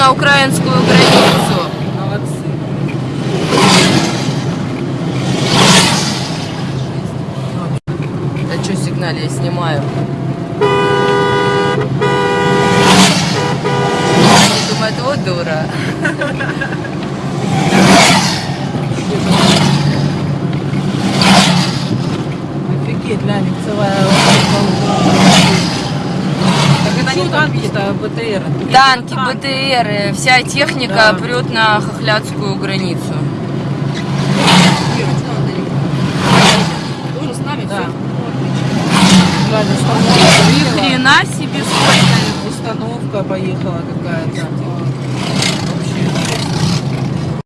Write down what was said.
на украинскую границу. Молодцы. Да что сигнал я снимаю? Они думают, вот дура. Офигеть, Ламик, целая не танки-то, БТР? Танки, БТР, вся техника Да. прет на хохлядскую границу. Нами Да. Ни хрена себе сколько. установка поехала какая-то.